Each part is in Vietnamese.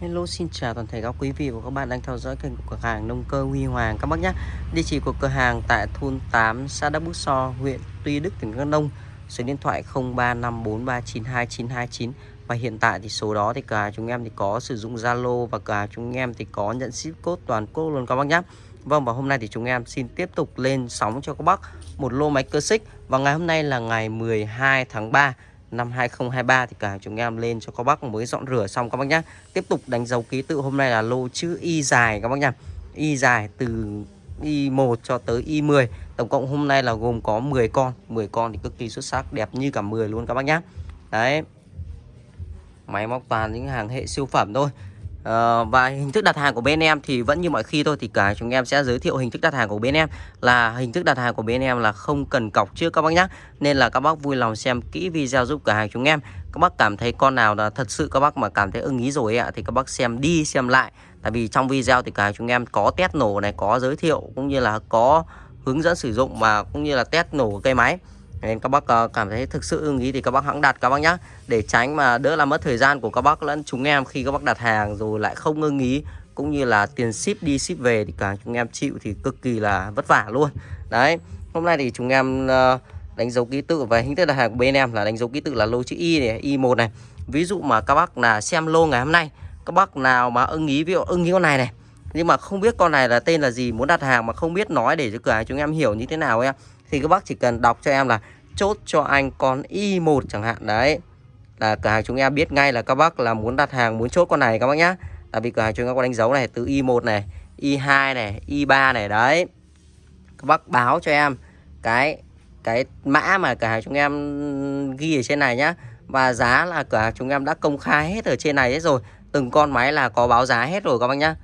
Hello xin chào toàn thể các quý vị và các bạn đang theo dõi kênh của cửa hàng nông cơ Huy Hoàng các bác nhé. Địa chỉ của cửa hàng tại thôn 8 xã Đắk Bút So, huyện Tuy Đức, tỉnh Đắk Nông. Số điện thoại 0354392929 và hiện tại thì số đó thì cửa hàng chúng em thì có sử dụng Zalo và cửa hàng chúng em thì có nhận ship code toàn quốc luôn các bác nhé. Vâng và hôm nay thì chúng em xin tiếp tục lên sóng cho các bác một lô máy cơ xích và ngày hôm nay là ngày 12 tháng 3 năm 2023 thì cả chúng em lên cho các bác mới dọn rửa xong các bác nhá. Tiếp tục đánh dấu ký tự hôm nay là lô chữ Y dài các bác nhá. Y dài từ Y1 cho tới Y10. Tổng cộng hôm nay là gồm có 10 con, 10 con thì cực kỳ xuất sắc, đẹp như cả 10 luôn các bác nhá. Đấy. Máy móc toàn những hàng hệ siêu phẩm thôi. Ờ, và hình thức đặt hàng của bên em thì vẫn như mọi khi thôi, thì cả chúng em sẽ giới thiệu hình thức đặt hàng của bên em. Là hình thức đặt hàng của bên em là không cần cọc trước các bác nhé nên là các bác vui lòng xem kỹ video giúp cửa hàng chúng em. Các bác cảm thấy con nào là thật sự các bác mà cảm thấy ưng ý rồi ạ, thì các bác xem đi xem lại. Tại vì trong video thì cả chúng em có test nổ này, có giới thiệu, cũng như là có hướng dẫn sử dụng và cũng như là test nổ cây máy nên các bác ờ, cảm thấy thực sự ưng ý thì các bác hãng đặt các bác nhé để tránh mà đỡ làm mất thời gian của các bác lẫn chúng em khi các bác đặt hàng rồi lại không ưng ý, cũng như là tiền ship đi ship về thì cả chúng em chịu thì cực kỳ là vất vả luôn. Đấy, hôm nay thì chúng em ờ, đánh dấu ký tự và hình thức đặt hàng của bên em là đánh dấu ký tự là lô chữ Y này Y1 này. Ví dụ mà các bác là xem lô ngày hôm nay, các bác nào mà ưng ý, ví dụ ưng ý con này này, nhưng mà không biết con này là tên là gì, muốn đặt hàng mà không biết nói để cho cửa hàng chúng em hiểu như thế nào em thì các bác chỉ cần đọc cho em là chốt cho anh con Y1 chẳng hạn. Đấy, là cửa hàng chúng em biết ngay là các bác là muốn đặt hàng, muốn chốt con này các bác nhá. Tại vì cửa hàng chúng em có đánh dấu này, từ Y1 này Y2 này Y3 này, đấy. Các bác báo cho em cái cái mã mà cửa hàng chúng em ghi ở trên này nhá. Và giá là cửa hàng chúng em đã công khai hết ở trên này hết rồi. Từng con máy là có báo giá hết rồi các bác nhá.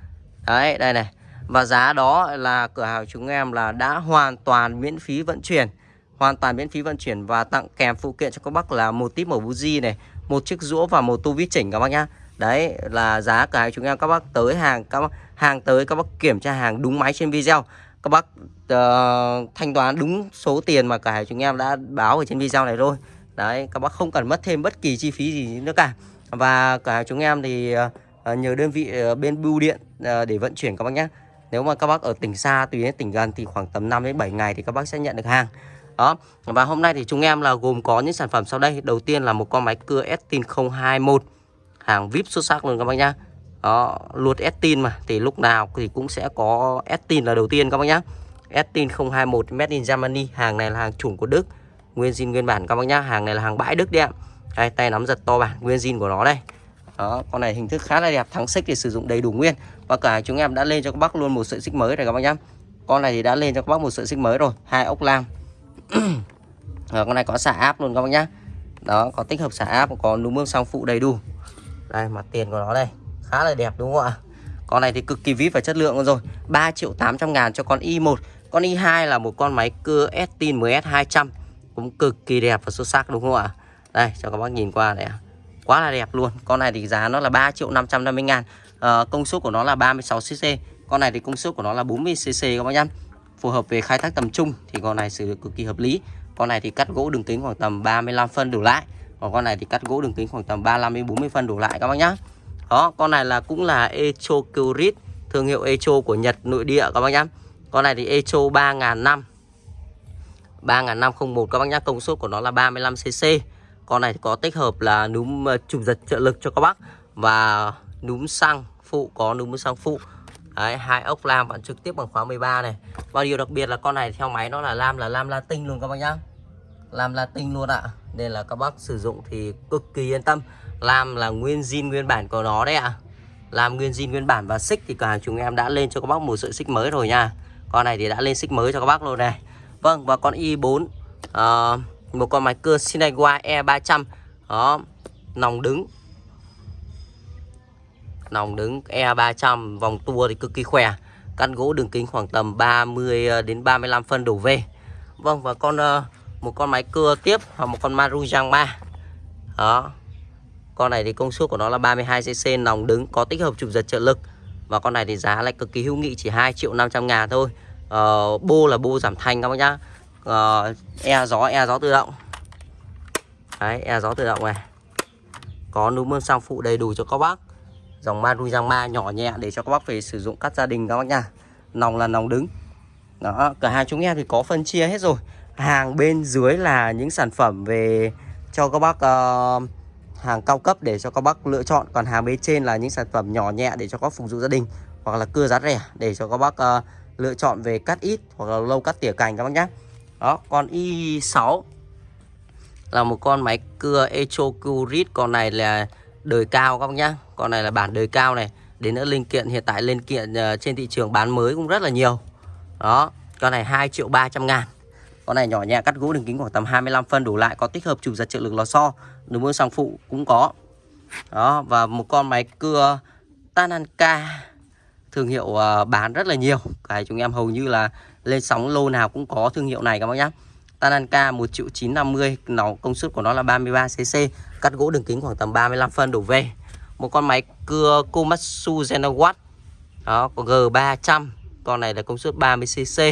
Đấy, đây này và giá đó là cửa hàng chúng em là đã hoàn toàn miễn phí vận chuyển. Hoàn toàn miễn phí vận chuyển và tặng kèm phụ kiện cho các bác là một tip màu buji này một chiếc rũa và một tu vít chỉnh các bác nhá. Đấy là giá cửa hàng chúng em các bác tới hàng các bác hàng tới các bác kiểm tra hàng đúng máy trên video. Các bác uh, thanh toán đúng số tiền mà cả chúng em đã báo ở trên video này thôi. đấy các bác không cần mất thêm bất kỳ chi phí gì nữa cả. Và cả chúng em thì uh, nhờ đơn vị uh, bên bưu điện uh, để vận chuyển các bác nhé nếu mà các bác ở tỉnh xa tùy đến tỉnh gần thì khoảng tầm 5 đến 7 ngày thì các bác sẽ nhận được hàng. Đó. Và hôm nay thì chúng em là gồm có những sản phẩm sau đây. Đầu tiên là một con máy cưa Estin 021 hàng vip xuất sắc luôn các bác nhá. Đó, luột Estin mà, thì lúc nào thì cũng sẽ có Estin là đầu tiên các bác nhá. Estin 021 made in Germany. Hàng này là hàng chủng của Đức, nguyên zin nguyên bản các bác nhá. Hàng này là hàng bãi Đức đấy ạ. Đây, tay nắm giật to bản nguyên zin của nó đây. Đó, con này hình thức khá là đẹp, thắng xích thì sử dụng đầy đủ nguyên và cả chúng em đã lên cho các bác luôn một sợi xích mới rồi các bác nhá. Con này thì đã lên cho các bác một sợi xích mới rồi, hai ốc lam. Rồi con này có xả áp luôn các bác nhá. Đó, có tích hợp xả áp, có núm mương sang phụ đầy đủ. Đây, mặt tiền của nó đây, khá là đẹp đúng không ạ? Con này thì cực kỳ vip và chất lượng rồi. 3 triệu 800 ngàn cho con i1 con i2 là một con máy cưa Estin MS200 cũng cực kỳ đẹp và xuất sắc đúng không ạ? Đây, cho các bác nhìn qua này quá là đẹp luôn. Con này thì giá nó là 3 triệu 550 ngàn à, công suất của nó là 36cc con này thì công suất của nó là 40cc các bác nhá. Phù hợp về khai thác tầm trung thì con này sử dụng cực kỳ hợp lý. Con này thì cắt gỗ đường kính khoảng tầm 35 phân đổ lại còn con này thì cắt gỗ đường kính khoảng tầm 35 đến 40 phân đổ lại các bác nhá. Đó con này là cũng là Echo Curit thương hiệu Echo của Nhật nội địa các bác nhá. Con này thì Echo 3000 năm 3501 các bác nhá. Công suất của nó là 35cc con này có tích hợp là núm ờ, chụp giật trợ lực cho các bác và núm xăng phụ có núm sang phụ. Đấy, hai ốc lam vẫn trực tiếp bằng khóa 13 này. Và điều đặc biệt là con này theo máy nó là lam là lam latin luôn các bác nhá. Lam latin luôn ạ. Nên là các bác sử dụng thì cực kỳ yên tâm. Lam là nguyên zin nguyên bản của nó đấy ạ. Lam nguyên zin nguyên bản và xích thì cửa hàng chúng em đã lên cho các bác một sợi xích mới rồi nha. Con này thì đã lên xích mới cho các bác luôn này. Vâng và con i4 uh, ờ, Một con máy cưa Shinaiwa E300 Đó Nòng đứng nòng đứng E300 vòng tua thì cực kỳ khỏe. Căn gỗ đường kính khoảng tầm 30 ờ, đến 35 phân đổ về. Vâng và con ờ, một con máy cưa tiếp hoặc một con Marujang 3 đó. Con này thì công suất của nó là 32cc nòng đứng có tích hợp chụp giật trợ lực. Và con này thì giá lại cực kỳ hữu nghị chỉ 2 triệu 500 ngàn thôi. Ờ, bô là bô giảm thanh các bác nhá. Ờ, e gió e gió tự động. Đấy e gió tự động này. Có núm mương sang phụ đầy đủ cho các bác dòng Maruyama nhỏ nhẹ để cho các bác về sử dụng cắt gia đình các bác nha. Nòng là nòng đứng. Đó cửa hàng chúng em thì có phân chia hết rồi. Hàng bên dưới là những sản phẩm về cho các bác uh, hàng cao cấp để cho các bác lựa chọn. Còn hàng bên trên là những sản phẩm nhỏ nhẹ để cho các phục vụ gia đình. Hoặc là cưa giá rẻ để cho các bác uh, lựa chọn về cắt ít hoặc là lâu cắt tỉa cành các bác nhé đó con i6 là một con máy cưa Echo Curit. Con này là đời cao các bác nhá. Con này là bản đời cao này. Đến nữa linh kiện hiện tại linh kiện uh, trên thị trường bán mới cũng rất là nhiều. Đó con này 2 triệu 300 ngàn. Con này nhỏ nhẹ cắt gỗ đường kính khoảng tầm 25 phân đủ lại có tích hợp chụp giật trợ lực lò xo. Đường mưa sang phụ cũng có. Đó và một con máy cưa Tananka thương hiệu uh, bán rất là nhiều. Cái chúng em hầu như là lên sóng lô nào cũng có thương hiệu này các bác nhá. Tananka 1 triệu 950 nó công suất của nó là 33 cc cắt gỗ đường kính khoảng tầm 35 phân đổ về. Một con máy cưa Komatsu Genowatt đó, có G300 con này là công suất 30 cc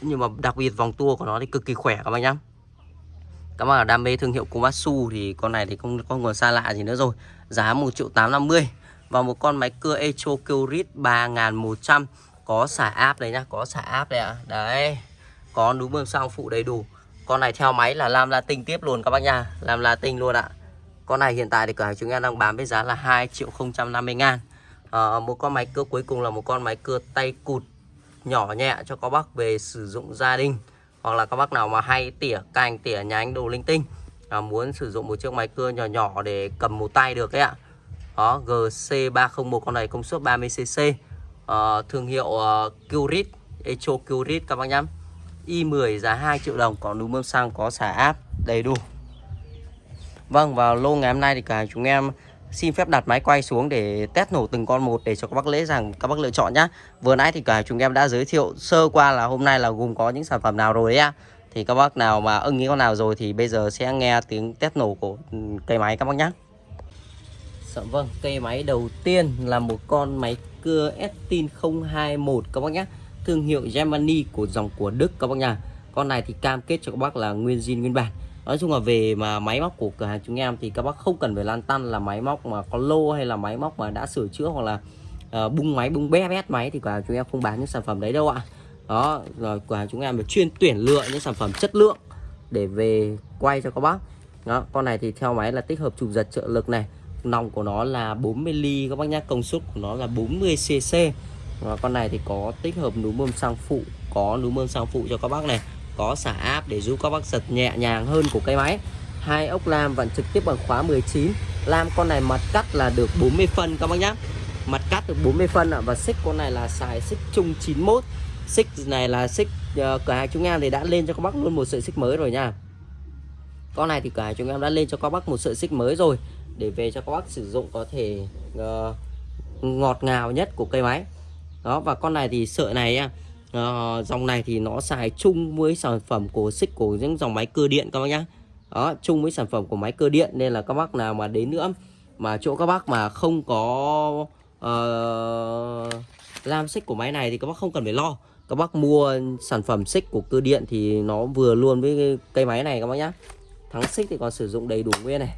nhưng mà đặc biệt vòng tua của nó thì cực kỳ khỏe các bạn nhá. Các bạn đam mê thương hiệu Komatsu thì con này thì không không còn xa lạ gì nữa rồi. Giá 1 triệu 850 và một con máy cưa Echo Kyrit 3100 có xả áp đấy nhá, có xả áp đấy ạ. À. đấy có núm bơm xăng phụ đầy đủ? Con này theo máy là làm Latin tiếp luôn các bác nha. Làm Latin luôn ạ. Con này hiện tại thì cửa hàng chúng em đang bán với giá là 2 triệu 050 ngàn. À, một con máy cưa cuối cùng là một con máy cưa tay cụt nhỏ nhẹ cho các bác về sử dụng gia đình. Hoặc là các bác nào mà hay tỉa cành tỉa nhánh đồ linh tinh à, muốn sử dụng một chiếc máy cưa nhỏ nhỏ để cầm một tay được đấy ạ. Đó GC301 con này công suất 30cc à, ờ, thương hiệu ờ, uh, Curit Echo Curit các bác nhá. Y10 giá 2 triệu đồng còn núm bơm xăng có xả áp đầy đủ Vâng vào lô ngày hôm nay thì cả chúng em xin phép đặt máy quay xuống để test nổ từng con một để cho các bác dễ dàng các bác lựa chọn nhá. Vừa nãy thì cả chúng em đã giới thiệu sơ qua là hôm nay là gồm có những sản phẩm nào rồi đấy à? Thì các bác nào mà ưng ý con nào rồi thì bây giờ sẽ nghe tiếng test nổ của ừ, cây máy các bác nhá. Dạ vâng, cây máy đầu tiên là một con máy cưa Estin 021 các bác nhé. Thương hiệu Germany của dòng của Đức các bác nha. Con này thì cam kết cho các bác là nguyên zin nguyên bản. Nói chung là về mà máy móc của cửa hàng chúng em thì các bác không cần phải lan tăn là máy móc mà có lô hay là máy móc mà đã sửa chữa hoặc là uh, bung máy bung bé bét máy thì cửa hàng chúng em không bán những sản phẩm đấy đâu ạ. Đó rồi cửa hàng chúng em chuyên tuyển lựa những sản phẩm chất lượng để về quay cho các bác. Đó con này thì theo máy là tích hợp chụp giật trợ lực này. Nòng của nó là 40 ly các bác nhá công suất của nó là 40 cc và con này thì có tích hợp núm bơm xăng phụ có núm bơm xăng phụ cho các bác này có xả áp để giúp các bác giật nhẹ nhàng hơn của cây máy. Hai ốc lam vẫn trực tiếp bằng khóa 19 lam con này mặt cắt là được 40 phân các bác nhá. Mặt cắt được 40 phân ạ và xích con này là xài xích chung 91 xích này là xích uh, cửa hàng chúng em thì đã lên cho các bác luôn một sợi xích mới rồi nha. Con này thì cửa hàng chúng em đã lên cho các bác một sợi xích mới rồi để về cho các bác sử dụng có thể uh, ngọt ngào nhất của cây máy đó và con này thì sợi này uh, dòng này thì nó xài chung với sản phẩm của xích của những dòng máy cơ điện các bác nhá. Đó chung với sản phẩm của máy cơ điện nên là các bác nào mà đến nữa mà chỗ các bác mà không có uh, làm xích của máy này thì các bác không cần phải lo. Các bác mua sản phẩm xích của cơ điện thì nó vừa luôn với cây máy này các bác nhá. Thắng xích thì còn sử dụng đầy đủ nguyên này.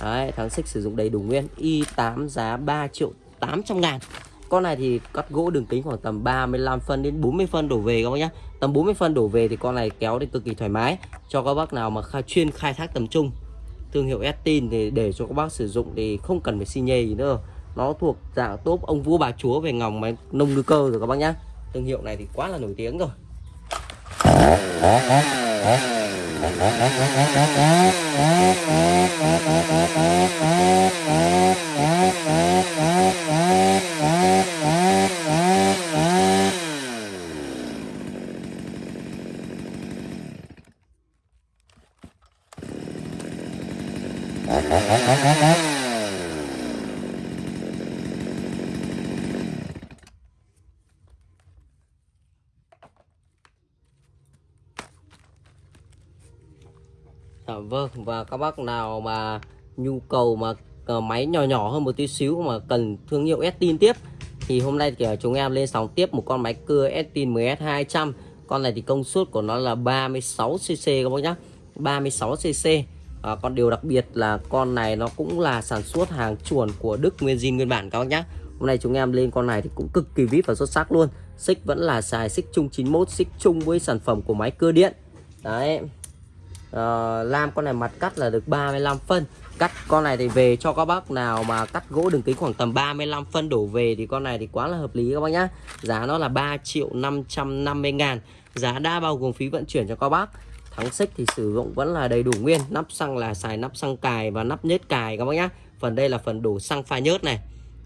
Đấy, thắng xích sử dụng đầy đủ nguyên. Y8 giá 3 triệu 800 ngàn con này thì cắt gỗ đường kính khoảng tầm 35 phân đến 40 phân đổ về các bác nhá. Tầm 40 phân đổ về thì con này kéo thì cực kỳ thoải mái. Cho các bác nào mà khai, chuyên khai thác tầm trung. Thương hiệu Estin thì để cho các bác sử dụng thì không cần phải xi nhê gì nữa. Nó thuộc dạng top ông vua bà chúa về ngòng máy nông ngư cơ rồi các bác nhá. Thương hiệu này thì quá là nổi tiếng rồi. À, vâng và các bác nào mà nhu cầu mà ờ, máy nhỏ nhỏ hơn một tí xíu mà cần thương hiệu Estin tiếp thì hôm nay thì ờ, chúng em lên sóng tiếp một con máy cưa Estin MS200 con này thì công suất của nó là 36cc các bác nhá. 36cc à, còn điều đặc biệt là con này nó cũng là sản xuất hàng chuẩn của Đức nguyên zin nguyên bản các bác nhé hôm nay chúng em lên con này thì cũng cực kỳ vip và xuất sắc luôn. Xích vẫn là xài xích chung 91 xích chung với sản phẩm của máy cơ điện. Đấy. Ờ, à, lam con này mặt cắt là được 35 phân. Cắt con này thì về cho các bác nào mà cắt gỗ đường kính khoảng tầm 35 phân đổ về thì con này thì quá là hợp lý các bác nhá. Giá nó là 3 triệu 550 ngàn. Giá đã bao gồm phí vận chuyển cho các bác thắng xích thì sử dụng vẫn là đầy đủ nguyên. Nắp xăng là xài nắp xăng cài và nắp nhớt cài các bác nhá. Phần đây là phần đổ xăng pha nhớt này.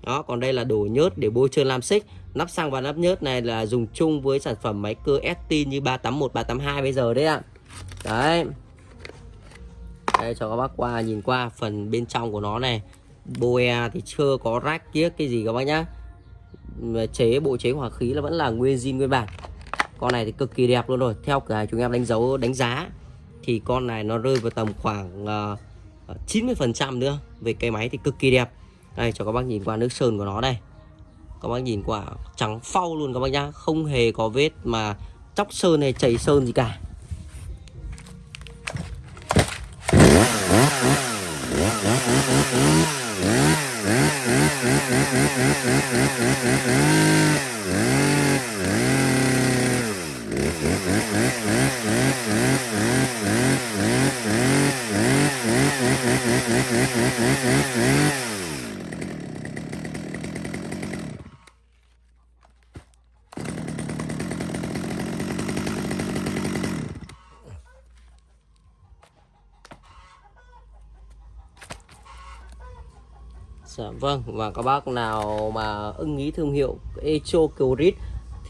Đó, còn đây là đổ nhớt để bôi trơn lam xích. Nắp xăng và nắp nhớt này là dùng chung với sản phẩm máy cơ ST như 381 382 bây giờ đấy ạ. Đấy. Đây, cho các bác qua nhìn qua phần bên trong của nó này. Boe à thì chưa có rách kiếc cái gì các bác nhá. Chế, bộ chế hỏa khí là vẫn là nguyên zin nguyên bản con này thì cực kỳ đẹp luôn rồi. Theo cửa chúng em đánh dấu đánh giá thì con này nó rơi vào tầm khoảng ờ, ờ, uh, 90% nữa. Về cây máy thì cực kỳ đẹp. Đây cho các bác nhìn qua nước sơn của nó đây. Các bác nhìn qua trắng phau luôn các bác nhá. Không hề có vết mà chóc sơn hay chảy sơn gì cả. Dạ, vâng và các bác nào mà ưng ý thương hiệu Echo Curit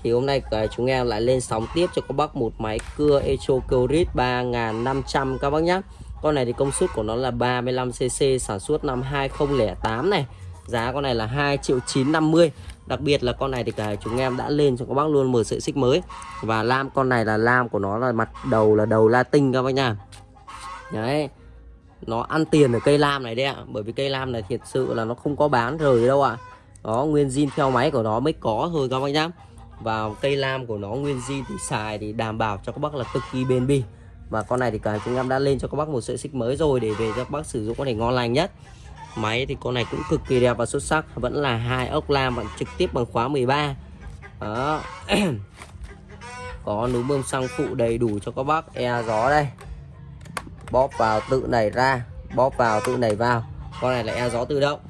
thì hôm nay à, chúng em lại lên sóng tiếp cho các bác một máy cưa Echo Curit 3500 các bác nhé con này thì công suất của nó là 35cc sản xuất năm 2008 này. Giá con này là 2 triệu 950 đặc biệt là con này thì cả chúng em đã lên cho các bác luôn một sợi xích mới. Và lam, con này là lam của nó là mặt đầu là đầu latin các bác nha đấy. Nó ăn tiền ở cây lam này đấy ạ. Bởi vì cây lam này thiệt sự là nó không có bán rời đâu ạ. Đó, nguyên zin theo máy của nó mới có thôi các bác nhá và cây lam của nó, nguyên zin thì xài thì đảm bảo cho các bác là cực kỳ bền bỉ. Và con này thì cả chúng em đã lên cho các bác một sợi xích mới rồi để về cho các bác sử dụng có thể ngon lành nhất. Máy thì con này cũng cực kỳ đẹp và xuất sắc, vẫn là hai ốc lam vẫn trực tiếp bằng khóa 13 đó. Có núm bơm xăng phụ đầy đủ cho các bác. E gió đây. Bóp vào tự nảy ra, bóp vào tự nảy vào. Con này là e gió tự động.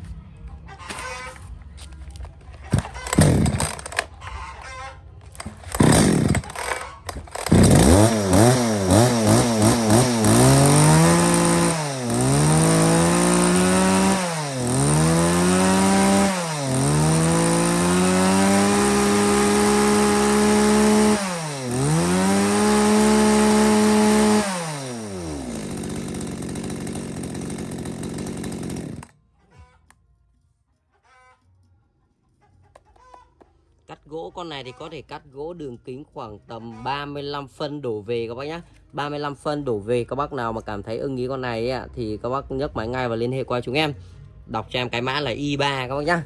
Cắt gỗ. Con này thì có thể cắt gỗ đường kính khoảng tầm 35 phân đổ về các bác nhé 35 phân đổ về các bác nào mà cảm thấy ưng ý con này ấy, thì các bác nhấc máy ngay và liên hệ qua chúng em. Đọc cho em cái mã là Y3 các bác nhá.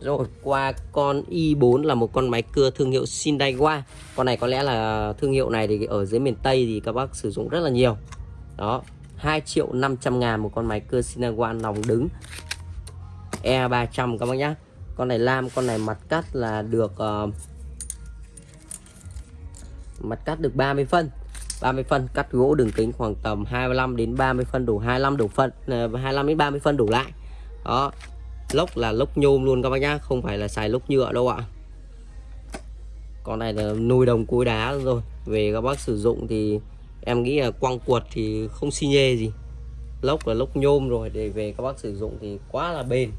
Rồi qua con Y4 là một con máy cưa thương hiệu Sindaiwa Con này có lẽ là thương hiệu này thì ở dưới miền Tây thì các bác sử dụng rất là nhiều. Đó. 2 triệu 500 ngàn một con máy cưa Sinawan nòng đứng. E300 các bác nhá. Con này lam con này mặt cắt là được uh, mặt cắt được 30 phân. 30 phân cắt gỗ đường kính khoảng tầm 25 đến 30 phân đủ 25 đủ phân uh, 25 đến 30 phân đủ lại. Đó lốc là lốc nhôm luôn các bác nhá không phải là xài lốc nhựa đâu ạ. Con này là nuôi đồng cối đá rồi về các bác sử dụng thì em nghĩ là quăng cuột thì không xi nhê gì. Lốc là lốc nhôm rồi, để về các bác sử dụng thì quá là bền.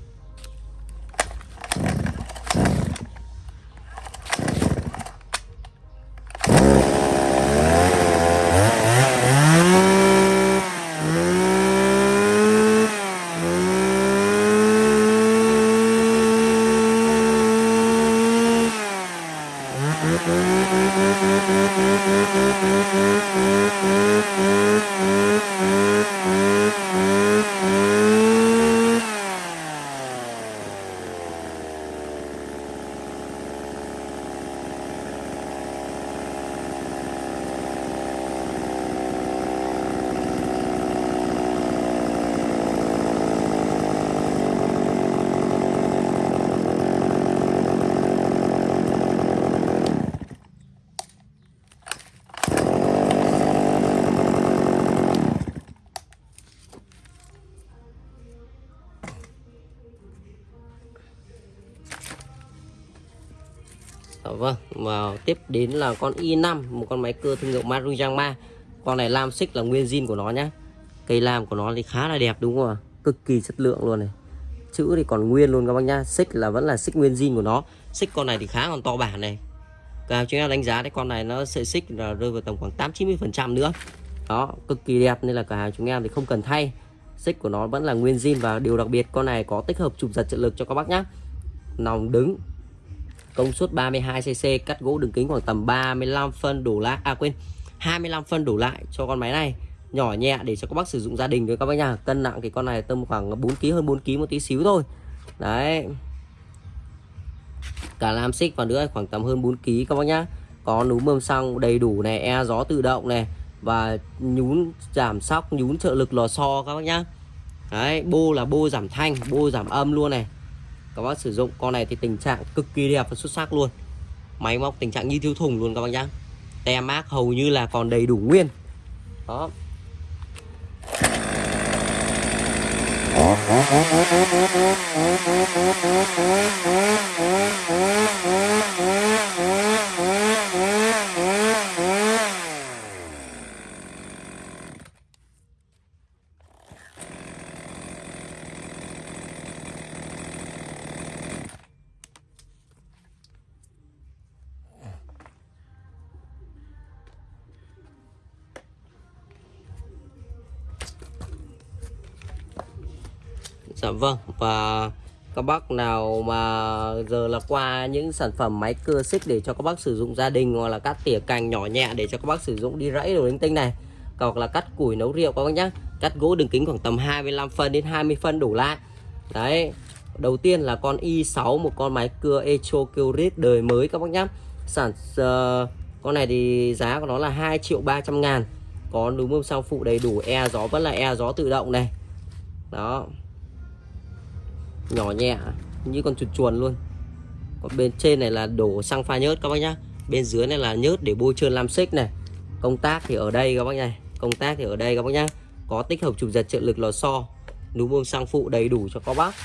Tiếp đến là con i5, một con máy cưa thương hiệu Maruyama. Con này lam xích là nguyên zin của nó nhá. Cây lam của nó thì khá là đẹp đúng không ạ? Cực kỳ chất lượng luôn này. Chữ thì còn nguyên luôn các bác nhá. Xích là vẫn là xích nguyên zin của nó. Xích con này thì khá còn to bản này. Cả chúng em đánh giá đấy con này nó sợi xích là rơi vào tầm khoảng 8 90% nữa. Đó, cực kỳ đẹp nên là cả chúng em thì không cần thay. Xích của nó vẫn là nguyên zin và điều đặc biệt con này có tích hợp chụp giật trợ lực cho các bác nhá. Nòng đứng công suất 32cc cắt gỗ đường kính khoảng tầm 35 phân đổ lại. À quên 25 phân đổ lại cho con máy này. Nhỏ nhẹ để cho các bác sử dụng gia đình với các bác nhà cân nặng thì con này tầm khoảng 4 kg hơn 4 kg một tí xíu thôi. Đấy. Cả lam xích và nữa khoảng tầm hơn 4 kg các bác nhá. Có núm mâm xăng đầy đủ này e gió tự động này và nhún, giảm sóc, nhún trợ lực lò xo các bác nhá. Đấy, bô là bô giảm thanh, bô giảm âm luôn này các bác sử dụng con này thì tình trạng cực kỳ đẹp và xuất sắc luôn. Máy móc tình trạng như thiếu thùng luôn các bác nhá. Tem mát hầu như là còn đầy đủ nguyên. Đó. Vâng và các bác nào mà giờ là qua những sản phẩm máy cưa xích để cho các bác sử dụng gia đình hoặc là cắt tỉa cành nhỏ nhẹ để cho các bác sử dụng đi rẫy đồ linh tinh này hoặc là cắt củi nấu rượu các bác nhá. Cắt gỗ đường kính khoảng tầm 25 phân đến 20 phân đủ lại. Đấy đầu tiên là con i6 một con máy cưa Echo Kyrit đời mới các bác nhá. Sản uh, con này thì giá của nó là 2 triệu 300 ngàn. Có núm bơm sau phụ đầy đủ e gió vẫn là e gió tự động này. Đó nhỏ nhẹ, như con chuột chuồn luôn. Còn bên trên này là đổ xăng pha nhớt các bác nhá. Bên dưới này là nhớt để bôi trơn lam xích này. Công tác thì ở đây các bác này công tác thì ở đây các bác nhá. Có tích hợp chụp giật trợ lực lò xo núm bơm xăng phụ đầy đủ cho các bác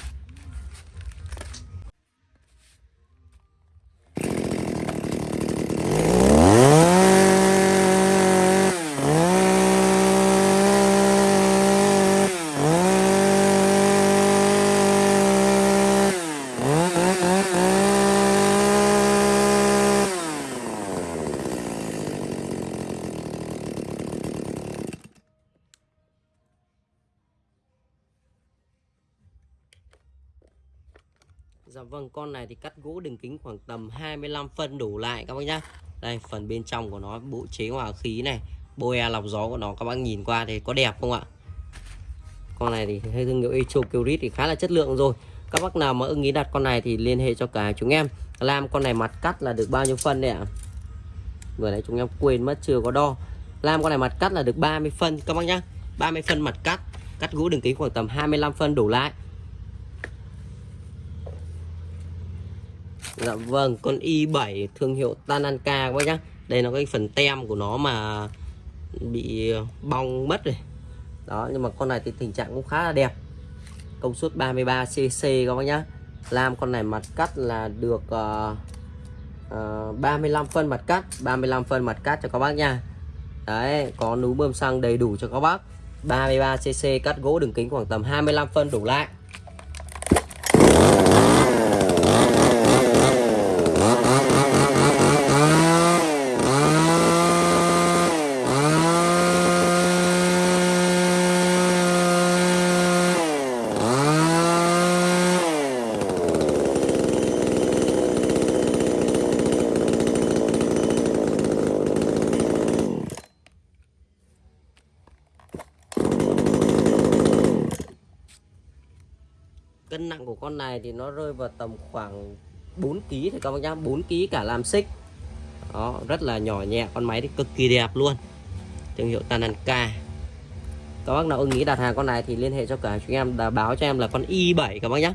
Dạ vâng con này thì cắt gỗ đường kính khoảng tầm 25 phân đủ lại các bác nhá. Đây, phần bên trong của nó, bộ chế hòa khí này, boe lọc gió của nó, các bác nhìn qua thì có đẹp không ạ? Con này thì hay thương hiệu Echo Curit thì khá là chất lượng rồi. Các bác nào mà ưng ý đặt con này thì liên hệ cho cả chúng em. Làm con này mặt cắt là được bao nhiêu phân đấy ạ? Vừa nãy chúng em quên mất, chưa có đo. Làm con này mặt cắt là được 30 phân, các bác nhá. 30 phân mặt cắt Cắt gỗ đường kính khoảng tầm 25 phân đổ lại. Dạ vâng, con i7 thương hiệu Tananka các bác nhá. Đây là cái phần tem của nó mà bị ờ, bong mất rồi. Đó, nhưng mà con này thì tình trạng cũng khá là đẹp. Công suất 33cc các bác nhá. Làm con này mặt cắt là được uh, uh, 35 phân mặt cắt, 35 phân mặt cắt cho các bác nha. Đấy, có núm bơm xăng đầy đủ cho các bác. 33cc cắt gỗ đường kính khoảng tầm 25 phân đủ lại. cân nặng của con này thì nó rơi vào tầm khoảng 4 kg thì các bác nhá 4 kg cả làm xích. Đó rất là nhỏ nhẹ con máy thì cực kỳ đẹp luôn. Thương hiệu Tananka các bác nào ưng ý đặt hàng con này thì liên hệ cho cả chúng em đã báo cho em là con Y7 các bác nhé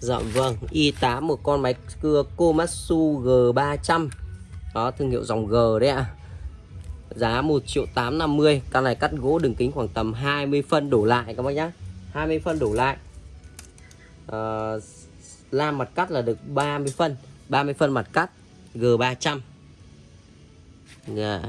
Dạ vâng, Y8 một con máy cưa Komatsu G300 đó thương hiệu dòng G đấy ạ. À. giá 1 triệu 850 con này cắt gỗ đường kính khoảng tầm 20 phân đổ lại các bác nhá. 20 phân đổ lại. Ờ, à, lam mặt cắt là được 30 phân. 30 phân mặt cắt G300 yeah.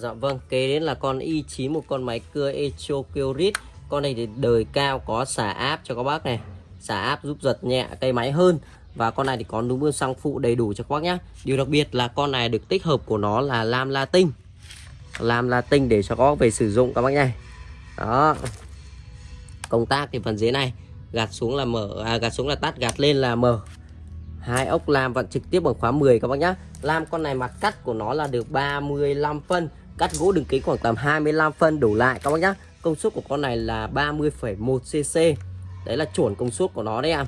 Dạ vâng, kế đến là con i9 một con máy cưa Echo Kyrit. Con này thì đời cao có xả áp cho các bác này. Xả áp giúp giật nhẹ cây máy hơn. Và con này thì có núm bơm xăng phụ đầy đủ cho các bác nhá Điều đặc biệt là con này được tích hợp của nó là lam latin. Lam latin để cho các bác về sử dụng các bác nhá Đó. Công tác thì phần dưới này gạt xuống là mở à, gạt xuống là tắt, gạt lên là mở. Hai ốc lam vẫn trực tiếp bằng khóa 10 các bác nhá Lam con này mặt cắt của nó là được 35 phân cắt gỗ đường kính khoảng tầm 25 phân đổ lại các bác nhá. Công suất của con này là 30,1 cc đấy là chuẩn công suất của nó đấy em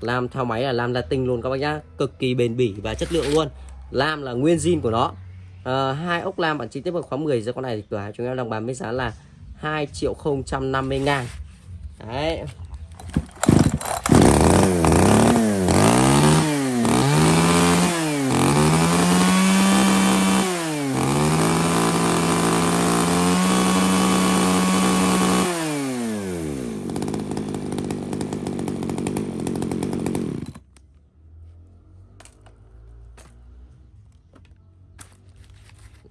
làm theo máy là làm latin luôn các bác nhá. Cực kỳ bền bỉ và chất lượng luôn. Lam là nguyên zin của nó. À, hai ốc lam bản chi tiết vào khóa 10 giờ con này thì cửa hàng chúng em đang bán với giá là 2 triệu 050 ngàn. Đấy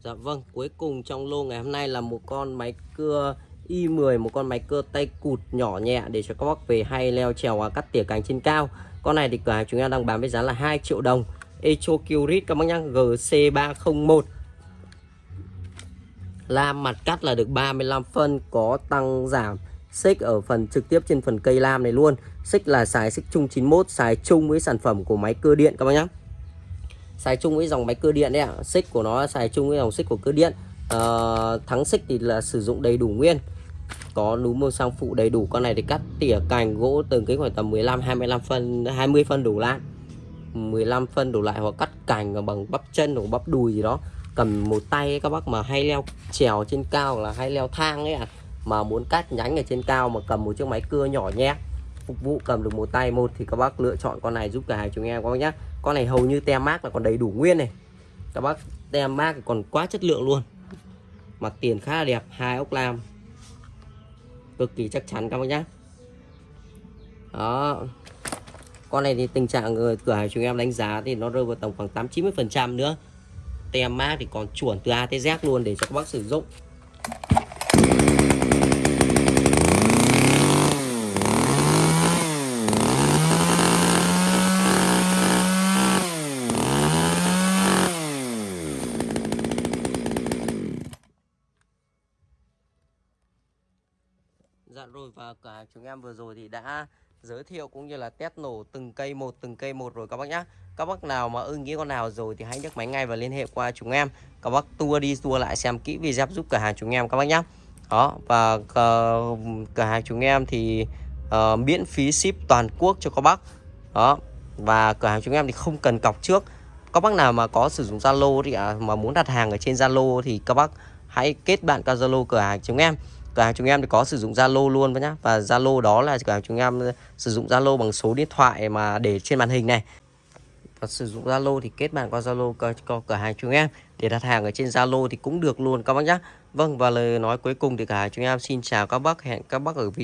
Dạ vâng, cuối cùng trong lô ngày hôm nay là một con máy cưa Y10, một con máy cưa tay cụt nhỏ nhẹ để cho các bác về hay leo trèo và cắt tỉa cành trên cao. Con này thì cửa hàng chúng ta đang bán với giá là 2 triệu đồng. Echo Curit các bác nhá, GC301. Lam mặt cắt là được 35 phân có tăng giảm xích ở phần trực tiếp trên phần cây lam này luôn. Xích là xài xích chung 91, xài chung với sản phẩm của máy cưa điện các bác nhá xài chung với dòng máy cơ điện đấy ạ. Xích của nó xài chung với dòng xích của cơ điện. À, thắng xích thì là sử dụng đầy đủ nguyên. Có núm màu sang phụ đầy đủ con này thì cắt tỉa cành gỗ từng cái khoảng tầm 15 25 phân 20 phân đủ lại. 15 phân đủ lại hoặc cắt cành bằng bắp chân hoặc bắp đùi gì đó. Cầm một tay ấy, các bác mà hay leo trèo trên cao là hay leo thang ấy ạ. À. mà muốn cắt nhánh ở trên cao mà cầm một chiếc máy cưa nhỏ nhé, phục vụ cầm được một tay một thì các bác lựa chọn con này giúp cả hai chúng em các bác nhé con này hầu như tem mát là còn đầy đủ nguyên này. Các bác, tem mát còn quá chất lượng luôn. Mặt tiền khá là đẹp, hai ốc lam. Cực kỳ chắc chắn các bác nhé đó. Con này thì tình trạng người cửa hàng chúng em đánh giá thì nó rơi vào tầm khoảng 8 90 phần trăm nữa. Tem mát thì còn chuẩn từ A tới Z luôn để cho các bác sử dụng. Dạ rồi và cả chúng em vừa rồi thì đã giới thiệu cũng như là test nổ từng cây một từng cây một rồi các bác nhá. Các bác nào mà ưng ý con nào rồi thì hãy nhấc máy ngay và liên hệ qua chúng em. Các bác tua đi tua lại xem kỹ video giúp cửa hàng chúng em các bác nhá. Đó và uh, cửa hàng chúng em thì uh, miễn phí ship toàn quốc cho các bác. Đó và cửa hàng chúng em thì không cần cọc trước. Các bác nào mà có sử dụng Zalo thì à, mà muốn đặt hàng ở trên Zalo thì các bác hãy kết bạn qua Zalo cửa hàng chúng em cửa hàng chúng em thì có sử dụng Zalo luôn nhá. Và Zalo đó là cửa hàng chúng em ờ, sử dụng Zalo bằng số điện thoại mà để trên màn hình này. Và sử dụng Zalo thì kết bạn qua Zalo có cửa hàng chúng em. Để đặt hàng ở trên Zalo thì cũng được luôn, các bác nhé Vâng và lời nói cuối cùng thì cả chúng em xin chào các bác, hẹn các bác ở video